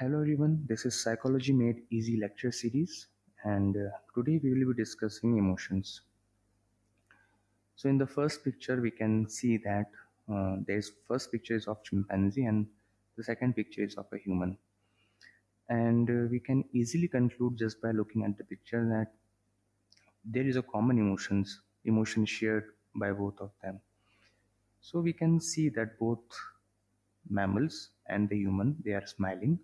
Hello everyone, this is Psychology Made Easy lecture series and uh, today we will be discussing emotions. So in the first picture we can see that uh, there's first picture is of chimpanzee and the second picture is of a human. And uh, we can easily conclude just by looking at the picture that there is a common emotions, emotion shared by both of them. So we can see that both mammals and the human, they are smiling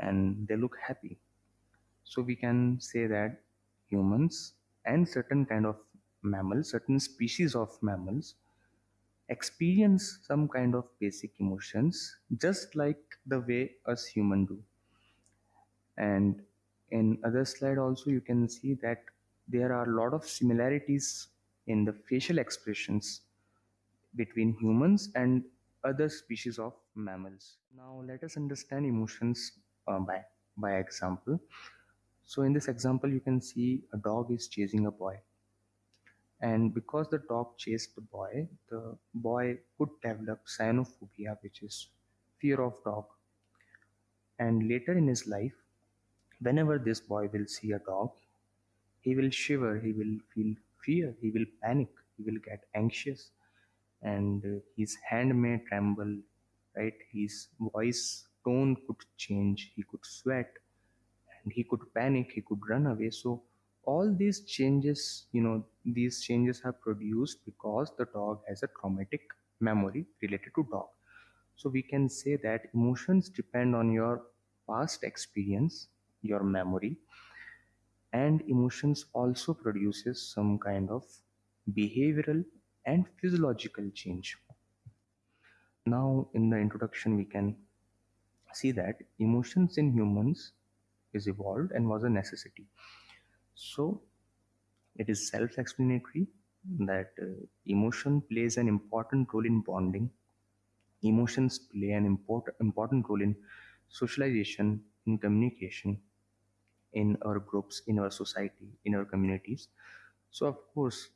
and they look happy. So we can say that humans and certain kind of mammals, certain species of mammals experience some kind of basic emotions just like the way us human do. And in other slide also you can see that there are a lot of similarities in the facial expressions between humans and other species of mammals. Now let us understand emotions uh, by, by example. So in this example, you can see a dog is chasing a boy. And because the dog chased the boy, the boy could develop cynophobia, which is fear of dog. And later in his life, whenever this boy will see a dog, he will shiver, he will feel fear, he will panic, he will get anxious, and his hand may tremble, right? His voice tone could change, he could sweat, and he could panic he could run away. So all these changes you know these changes are produced because the dog has a traumatic memory related to dog. So we can say that emotions depend on your past experience your memory and emotions also produces some kind of behavioral and physiological change. Now in the introduction we can see that emotions in humans is evolved and was a necessity. So it is self-explanatory that uh, emotion plays an important role in bonding. Emotions play an important important role in socialization, in communication, in our groups, in our society, in our communities. So of course,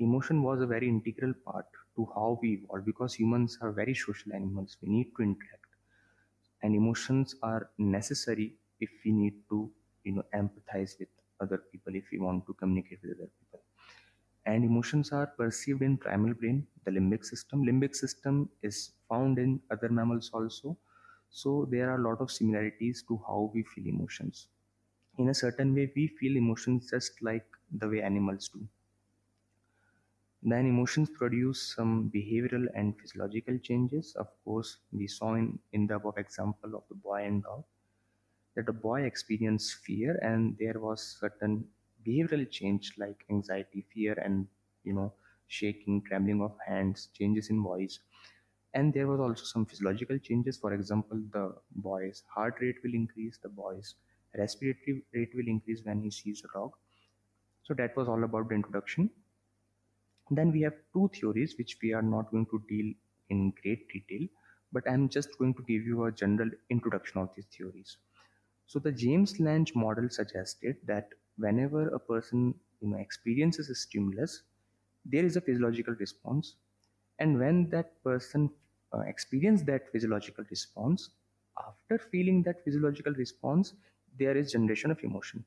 emotion was a very integral part to how we evolved because humans are very social animals. We need to interact, and emotions are necessary if we need to you know empathize with other people if we want to communicate with other people. And emotions are perceived in primal brain the limbic system. Limbic system is found in other mammals also. So there are a lot of similarities to how we feel emotions. In a certain way we feel emotions just like the way animals do then emotions produce some behavioral and physiological changes. Of course we saw in in the above example of the boy and dog that the boy experienced fear and there was certain behavioral change like anxiety fear and you know shaking trembling of hands changes in voice. And there was also some physiological changes. For example the boy's heart rate will increase the boy's respiratory rate will increase when he sees a dog. So that was all about the introduction then we have two theories which we are not going to deal in great detail but i'm just going to give you a general introduction of these theories so the James Lange model suggested that whenever a person you know, experiences a stimulus, there is a physiological response. And when that person uh, experiences that physiological response, after feeling that physiological response, there is generation of emotion.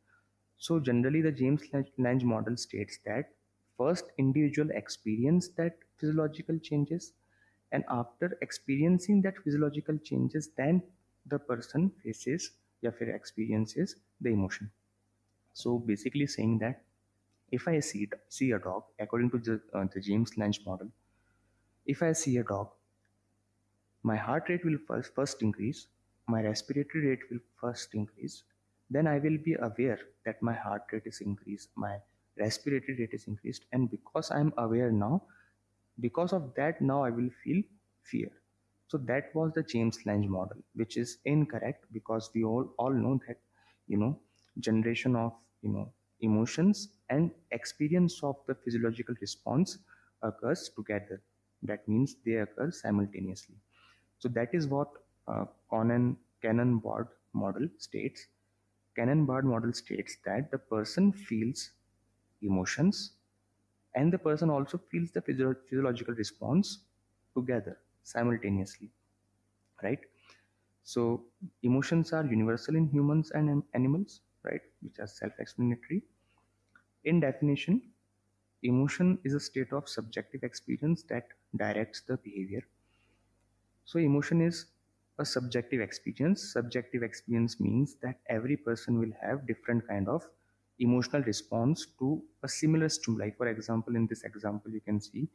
So generally the James Lange model states that first individual experience that physiological changes and after experiencing that physiological changes then the person faces or experiences the emotion. So basically saying that if i see see a dog according to the, uh, the James Lange model if i see a dog my heart rate will first, first increase my respiratory rate will first increase then i will be aware that my heart rate is increased my respiratory rate is increased, and because I'm aware now, because of that, now I will feel fear. So that was the James Lange model, which is incorrect because we all, all know that, you know, generation of, you know, emotions and experience of the physiological response occurs together. That means they occur simultaneously. So that is what uh, Conan Cannon-Bard model states. Cannon-Bard model states that the person feels emotions and the person also feels the physiological response together simultaneously right So emotions are universal in humans and animals, right? Which are self-explanatory. In definition, emotion is a state of subjective experience that directs the behavior. So emotion is a subjective experience. Subjective experience means that every person will have different kind of emotional response to a similar stimuli. For example, in this example, you can see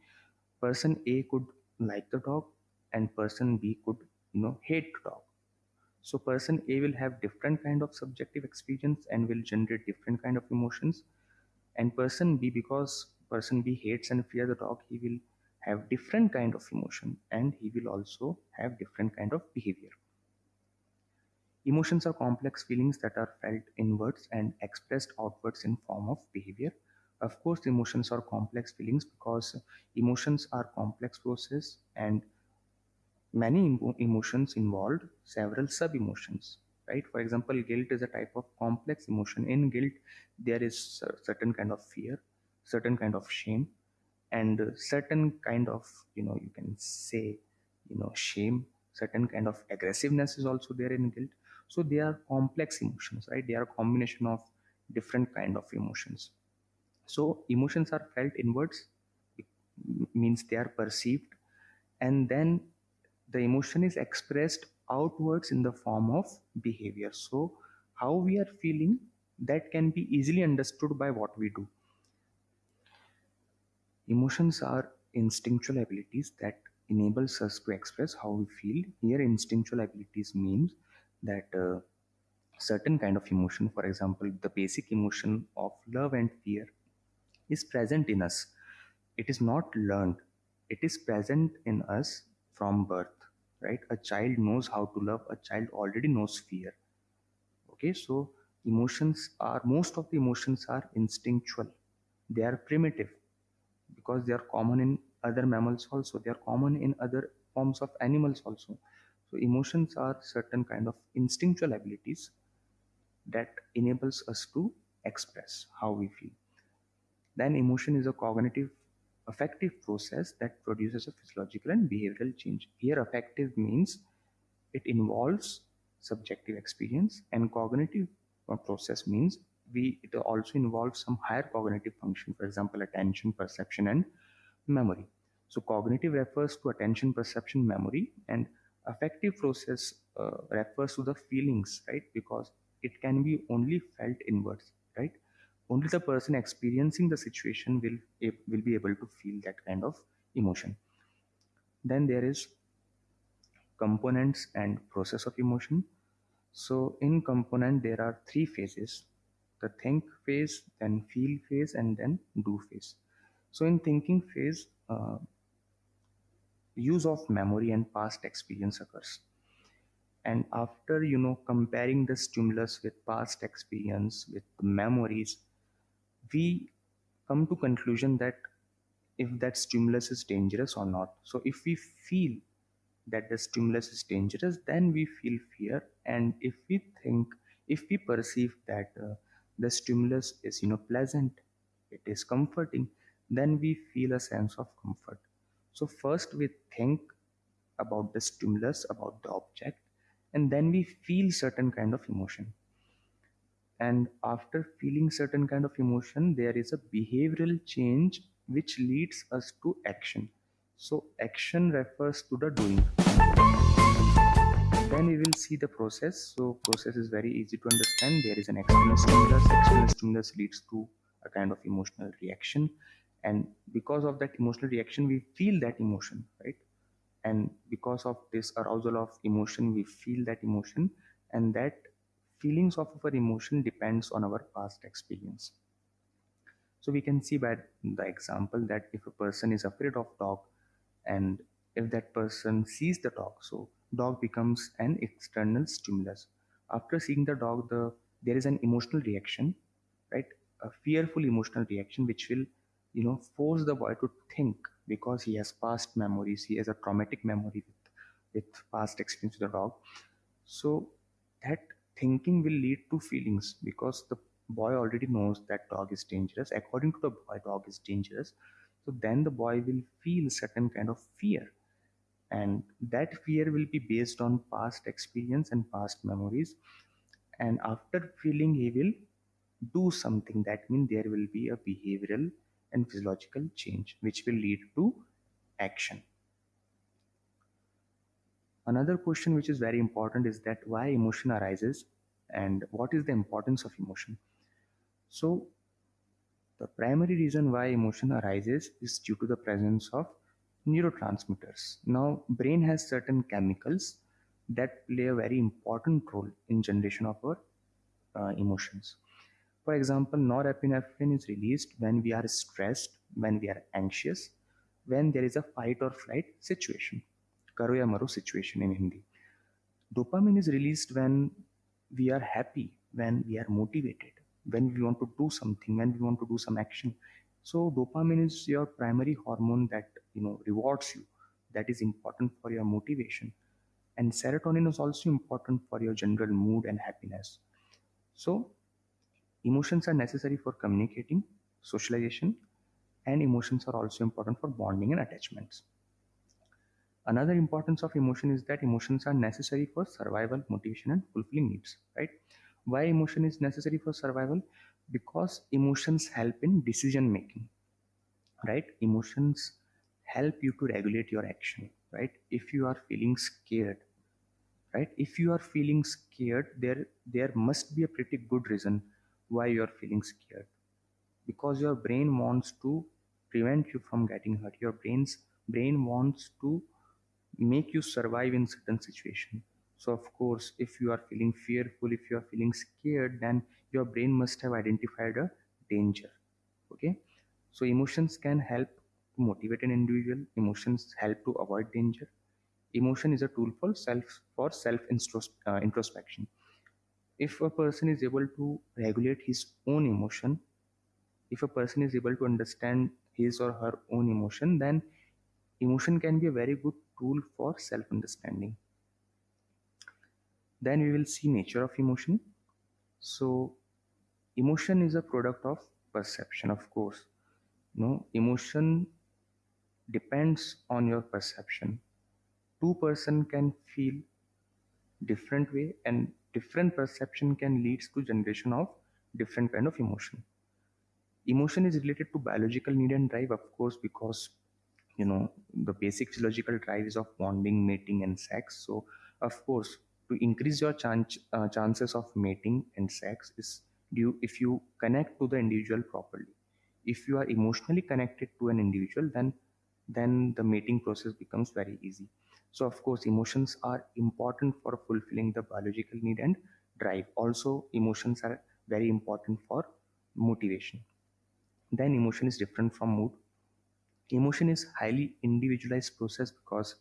person A could like the dog and person B could you know hate the dog. So person a will have different kind of subjective experience and will generate different kind of emotions. And person b because person b hates and fear the dog he will have different kind of emotion and he will also have different kind of behavior emotions are complex feelings that are felt inwards and expressed outwards in form of behavior. Of course emotions are complex feelings because emotions are complex process and many emotions involved several sub emotions right? For example guilt is a type of complex emotion. In guilt there is certain kind of fear certain kind of shame and certain kind of you know you can say you know shame. Certain kind of aggressiveness is also there in guilt so they are complex emotions right? They are a combination of different kind of emotions. So emotions are felt inwards it means they are perceived and then the emotion is expressed outwards in the form of behavior. So how we are feeling that can be easily understood by what we do. Emotions are instinctual abilities that enables us to express how we feel. Here instinctual abilities means that uh, certain kind of emotion for example the basic emotion of love and fear is present in us. It is not learned. It is present in us from birth right? A child knows how to love. A child already knows fear. Okay so emotions are most of the emotions are instinctual. They are primitive because they are common in other mammals also. They are common in other forms of animals also so emotions are certain kind of instinctual abilities that enables us to express how we feel then emotion is a cognitive affective process that produces a physiological and behavioral change. Here, affective means it involves subjective experience, and cognitive uh, process means we it also involves some higher cognitive function, for example, attention, perception, and memory. So, cognitive refers to attention, perception, memory, and affective process uh, refers to the feelings, right? Because it can be only felt inwards, right? only the person experiencing the situation will will be able to feel that kind of emotion then there is components and process of emotion so in component there are three phases the think phase then feel phase and then do phase so in thinking phase uh, use of memory and past experience occurs. And after you know comparing the stimulus with past experience with memories we come to conclusion that if that stimulus is dangerous or not. So if we feel that the stimulus is dangerous then we feel fear. And if we think if we perceive that uh, the stimulus is you know pleasant it is comforting then we feel a sense of comfort so first we think about the stimulus about the object and then we feel certain kind of emotion. And after feeling certain kind of emotion there is a behavioral change which leads us to action. So action refers to the doing. Then we will see the process. So process is very easy to understand. There is an external stimulus. External stimulus leads to a kind of emotional reaction and because of that emotional reaction we feel that emotion right? And because of this arousal of emotion we feel that emotion. And that feelings of our emotion depends on our past experience. So we can see by the example that if a person is afraid of dog and if that person sees the dog so dog becomes an external stimulus. After seeing the dog the there is an emotional reaction right? A fearful emotional reaction which will you know force the boy to think because he has past memories he has a traumatic memory with, with past experience with the dog. So that thinking will lead to feelings because the boy already knows that dog is dangerous. According to the boy dog is dangerous. So then the boy will feel certain kind of fear. And that fear will be based on past experience and past memories. And after feeling he will do something. That means there will be a behavioral and physiological change which will lead to action another question which is very important is that why emotion arises and what is the importance of emotion so the primary reason why emotion arises is due to the presence of neurotransmitters. Now, brain has certain chemicals that play a very important role in generation of our uh, emotions. For example, norepinephrine is released when we are stressed, when we are anxious, when there is a fight or flight situation, karo ya maro situation in Hindi. Dopamine is released when we are happy, when we are motivated, when we want to do something when we want to do some action. So dopamine is your primary hormone that you know rewards you that is important for your motivation. And serotonin is also important for your general mood and happiness. So emotions are necessary for communicating socialization and emotions are also important for bonding and attachments. Another importance of emotion is that emotions are necessary for survival motivation and fulfilling needs right? Why emotion is necessary for survival? Because emotions help in decision making right? Emotions help you to regulate your action right? If you are feeling scared right? If you are feeling scared there there must be a pretty good reason why you are feeling scared. Because your brain wants to prevent you from getting hurt. Your brain's brain wants to make you survive in certain situation. So of course if you are feeling fearful if you are feeling scared then your brain must have identified a danger. Okay? So emotions can help to motivate an individual. Emotions help to avoid danger. Emotion is a tool for self for self uh, introspection if a person is able to regulate his own emotion if a person is able to understand his or her own emotion then emotion can be a very good tool for self understanding then we will see nature of emotion. So emotion is a product of perception of course. You know emotion depends on your perception. Two person can feel different way and different perception can lead to generation of different kind of emotion. Emotion is related to biological need and drive of course because you know the basic physiological drive is of bonding mating and sex. So of course to increase your chance, uh, chances of mating and sex is due if you connect to the individual properly. If you are emotionally connected to an individual then then the mating process becomes very easy so of course emotions are important for fulfilling the biological need and drive. Also emotions are very important for motivation. Then emotion is different from mood. Emotion is highly individualized process because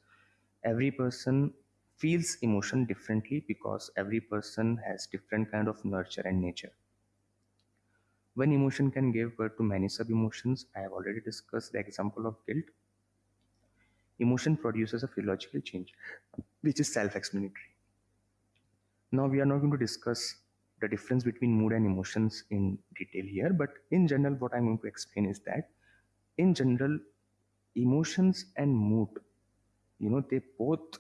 every person feels emotion differently because every person has different kind of nurture and nature. One emotion can give birth to many sub emotions i have already discussed the example of guilt emotion produces a physiological change which is self-explanatory. Now we are not going to discuss the difference between mood and emotions in detail here but in general what i'm going to explain is that in general emotions and mood you know they both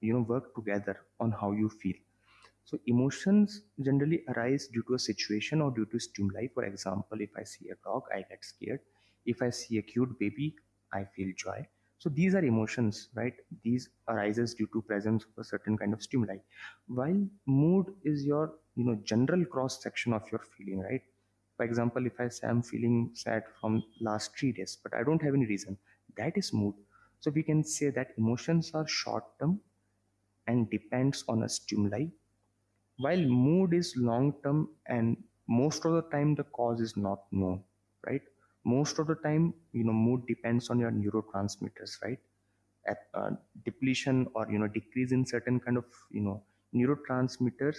you know work together on how you feel. So emotions generally arise due to a situation or due to stimuli. For example if i see a dog i get scared. If i see a cute baby i feel joy so these are emotions right? These arises due to presence of a certain kind of stimuli. While mood is your you know general cross section of your feeling right? For example if i say i'm feeling sad from last 3 days but i don't have any reason that is mood. So we can say that emotions are short term and depends on a stimuli. While mood is long term and most of the time the cause is not known right most of the time you know mood depends on your neurotransmitters right? At, uh, depletion or you know decrease in certain kind of you know neurotransmitters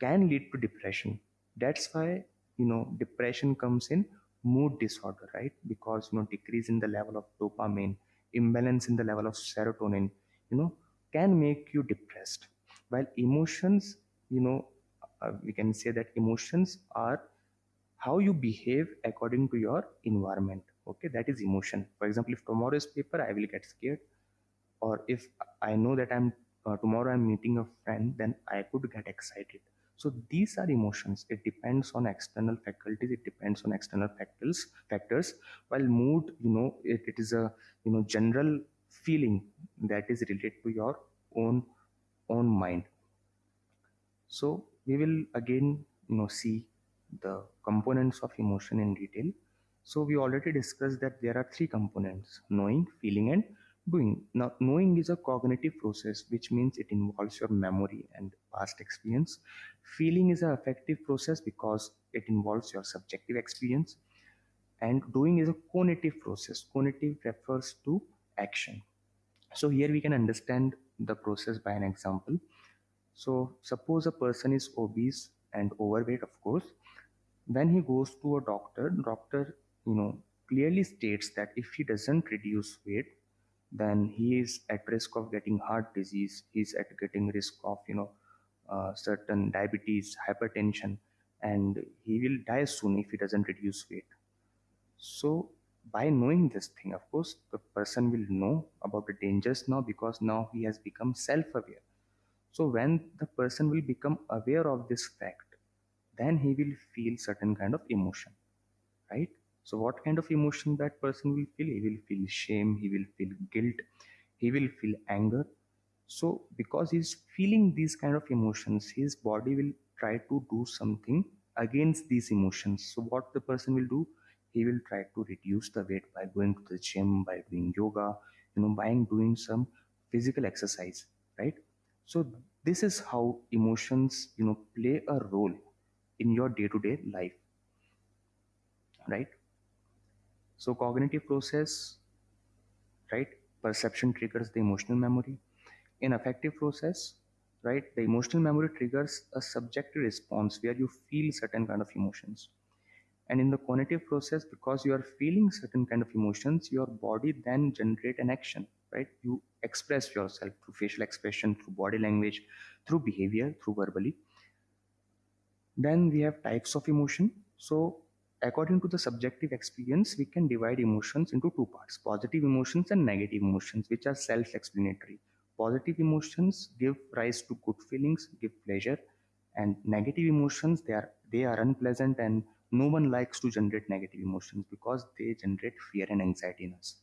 can lead to depression. That's why you know depression comes in mood disorder right? Because you know decrease in the level of dopamine imbalance in the level of serotonin you know can make you depressed. While emotions you know uh, we can say that emotions are how you behave according to your environment okay? That is emotion. For example if tomorrow is paper i will get scared. Or if i know that i'm uh, tomorrow i'm meeting a friend then i could get excited. So these are emotions. It depends on external faculties it depends on external factors factors. While mood you know it, it is a you know general feeling that is related to your own own mind. So we will again you know see the components of emotion in detail. So we already discussed that there are three components knowing feeling and doing. Now knowing is a cognitive process which means it involves your memory and past experience. Feeling is an affective process because it involves your subjective experience. And doing is a cognitive process. Cognitive refers to action. So here we can understand the process by an example. So suppose a person is obese and overweight of course when he goes to a doctor doctor you know clearly states that if he doesn't reduce weight then he is at risk of getting heart disease. He's at getting risk of you know uh, certain diabetes hypertension and he will die soon if he doesn't reduce weight. So by knowing this thing of course the person will know about the dangers now because now he has become self-aware. So when the person will become aware of this fact then he will feel certain kind of emotion right? So what kind of emotion that person will feel? He will feel shame he will feel guilt he will feel anger. So because he's feeling these kind of emotions his body will try to do something against these emotions. So what the person will do? He will try to reduce the weight by going to the gym by doing yoga you know by doing some physical exercise right? So this is how emotions you know play a role in your day to day life right? So cognitive process right? Perception triggers the emotional memory. In affective process right? The emotional memory triggers a subjective response where you feel certain kind of emotions. And in the cognitive process because you are feeling certain kind of emotions your body then generate an action right? You express yourself through facial expression through body language through behavior through verbally then we have types of emotion. So according to the subjective experience we can divide emotions into two parts positive emotions and negative emotions which are self-explanatory. Positive emotions give rise to good feelings give pleasure and negative emotions they are they are unpleasant and no one likes to generate negative emotions because they generate fear and anxiety in us.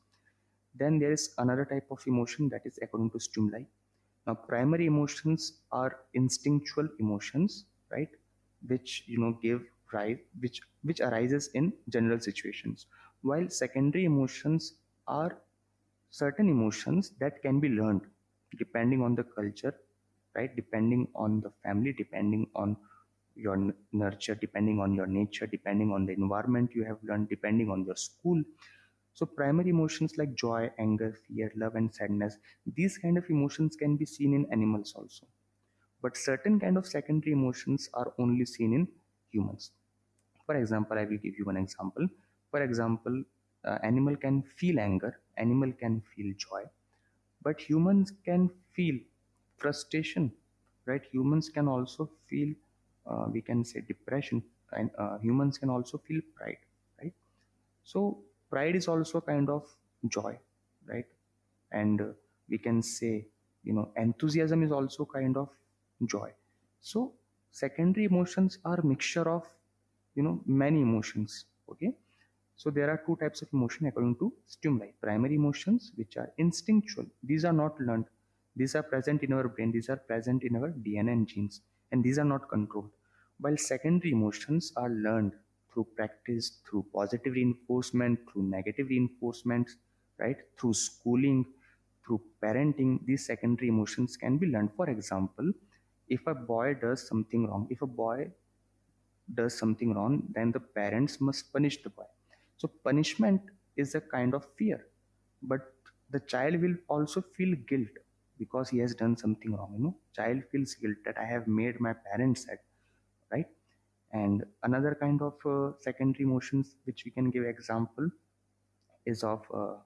Then there is another type of emotion that is according to stimuli. Now primary emotions are instinctual emotions right which you know give rise which which arises in general situations. While secondary emotions are certain emotions that can be learned depending on the culture right depending on the family depending on your nurture depending on your nature depending on the environment you have learned depending on your school. So primary emotions like joy anger fear love and sadness these kind of emotions can be seen in animals also but certain kind of secondary emotions are only seen in humans. For example i will give you one example. For example uh, animal can feel anger animal can feel joy but humans can feel frustration right? Humans can also feel uh, we can say depression and uh, humans can also feel pride right? So pride is also kind of joy right? And uh, we can say you know enthusiasm is also kind of joy so secondary emotions are mixture of you know many emotions okay so there are two types of emotion according to stimuli. Primary emotions, which are instinctual. These are not learned. These are present in our brain. These are present in our DNA and genes. And these are not controlled. While secondary emotions are learned through practice, through positive reinforcement, through negative reinforcement, right? Through schooling, through parenting, these secondary emotions can be learned. For example, if a boy does something wrong, if a boy does something wrong, then the parents must punish the boy so punishment is a kind of fear, but the child will also feel guilt because he has done something wrong. You know, child feels guilt that I have made my parents sad, right? And another kind of uh, secondary emotions which we can give example is of uh,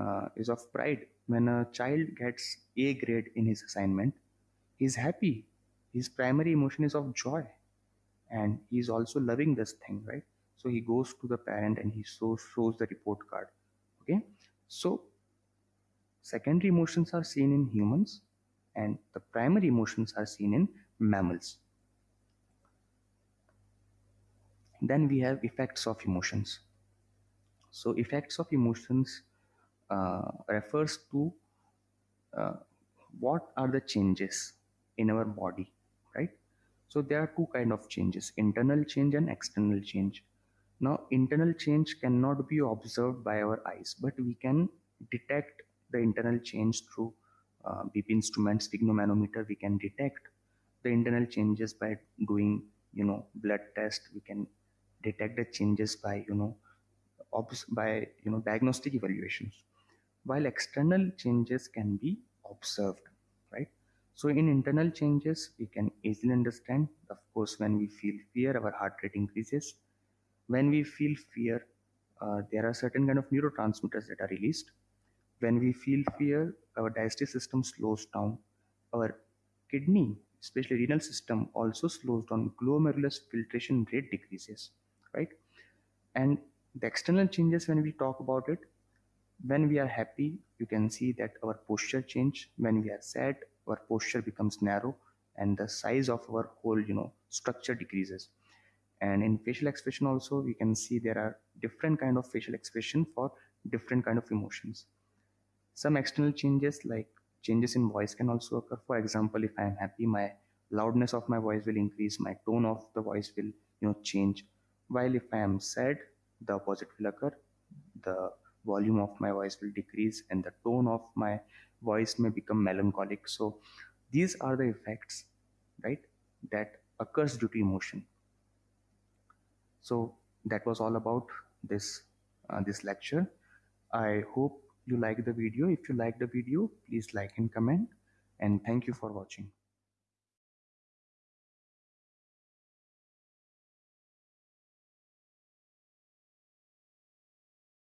uh, is of pride. When a child gets A grade in his assignment, he's happy. His primary emotion is of joy. And he's also loving this thing right? So he goes to the parent and he shows, shows the report card okay? So secondary emotions are seen in humans and the primary emotions are seen in mammals. Then we have effects of emotions. So effects of emotions uh, refers to uh, what are the changes in our body right? So there are two kind of changes internal change and external change. Now internal change cannot be observed by our eyes but we can detect the internal change through uh, BP instruments sphygmomanometer we can detect the internal changes by doing you know blood test. We can detect the changes by you know obs- by you know diagnostic evaluations. While external changes can be observed so in internal changes we can easily understand of course when we feel fear our heart rate increases. When we feel fear uh, there are certain kind of neurotransmitters that are released. When we feel fear our digestive system slows down. Our kidney especially renal system also slows down. Glomerulus filtration rate decreases right? And the external changes when we talk about it when we are happy you can see that our posture change. When we are sad our posture becomes narrow and the size of our whole you know structure decreases. And in facial expression also we can see there are different kind of facial expression for different kind of emotions. Some external changes like changes in voice can also occur. For example if i am happy my loudness of my voice will increase my tone of the voice will you know change. While if i am sad the opposite will occur. The volume of my voice will decrease and the tone of my voice may become melancholic. So these are the effects right that occurs due to emotion. So that was all about this uh, this lecture. I hope you like the video. If you like the video please like and comment. And thank you for watching